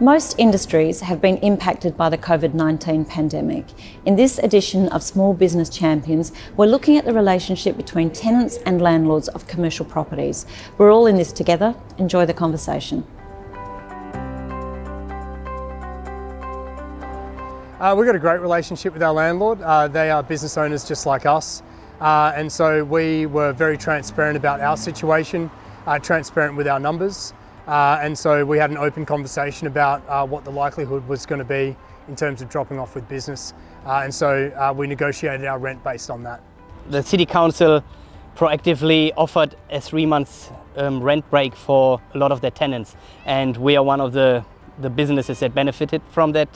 Most industries have been impacted by the COVID-19 pandemic. In this edition of Small Business Champions, we're looking at the relationship between tenants and landlords of commercial properties. We're all in this together. Enjoy the conversation. Uh, we've got a great relationship with our landlord. Uh, they are business owners just like us. Uh, and so we were very transparent about our situation, uh, transparent with our numbers. Uh, and so we had an open conversation about uh, what the likelihood was going to be in terms of dropping off with business. Uh, and so uh, we negotiated our rent based on that. The City Council proactively offered a three month um, rent break for a lot of their tenants. And we are one of the, the businesses that benefited from that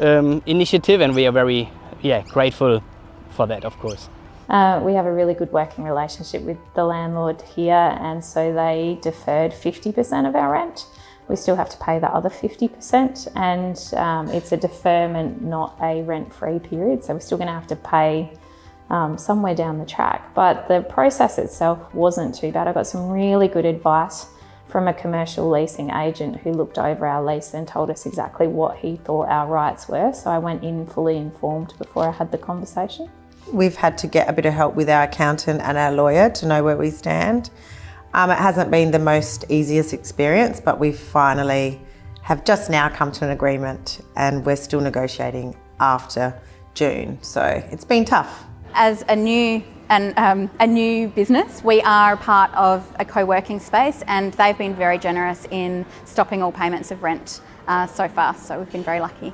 um, initiative and we are very yeah, grateful for that, of course. Uh, we have a really good working relationship with the landlord here and so they deferred 50% of our rent. We still have to pay the other 50% and um, it's a deferment, not a rent-free period. So we're still going to have to pay um, somewhere down the track. But the process itself wasn't too bad. I got some really good advice from a commercial leasing agent who looked over our lease and told us exactly what he thought our rights were. So I went in fully informed before I had the conversation. We've had to get a bit of help with our accountant and our lawyer to know where we stand. Um, it hasn't been the most easiest experience, but we finally have just now come to an agreement and we're still negotiating after June. So it's been tough. As a new and um, a new business. We are part of a co-working space and they've been very generous in stopping all payments of rent uh, so far, so we've been very lucky.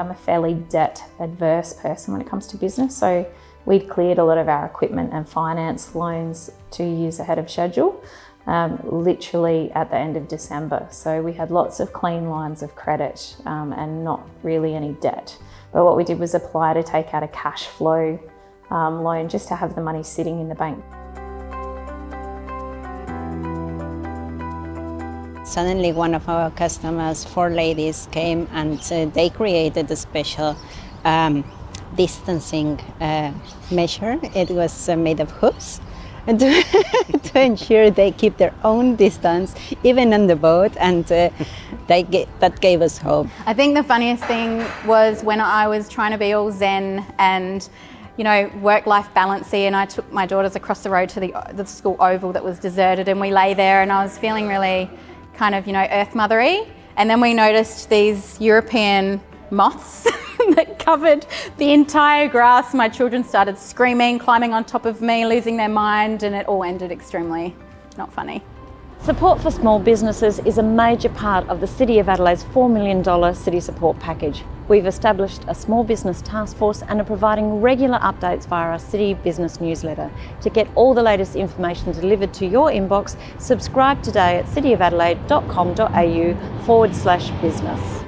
I'm a fairly debt adverse person when it comes to business. So we'd cleared a lot of our equipment and finance loans two years ahead of schedule, um, literally at the end of December. So we had lots of clean lines of credit um, and not really any debt. But what we did was apply to take out a cash flow um, loan just to have the money sitting in the bank. Suddenly one of our customers, four ladies, came and uh, they created a special um, distancing uh, measure. It was uh, made of hoops to, to, ensure they keep their own distance, even on the boat, and uh, they get, that gave us hope. I think the funniest thing was when I was trying to be all zen and you know, work-life balancey and I took my daughters across the road to the, the school oval that was deserted and we lay there and I was feeling really kind of, you know, earth mothery. And then we noticed these European moths that covered the entire grass. My children started screaming, climbing on top of me, losing their mind, and it all ended extremely not funny. Support for small businesses is a major part of the City of Adelaide's $4 million city support package. We've established a small business task force and are providing regular updates via our City Business newsletter. To get all the latest information delivered to your inbox, subscribe today at cityofadelaide.com.au forward slash business.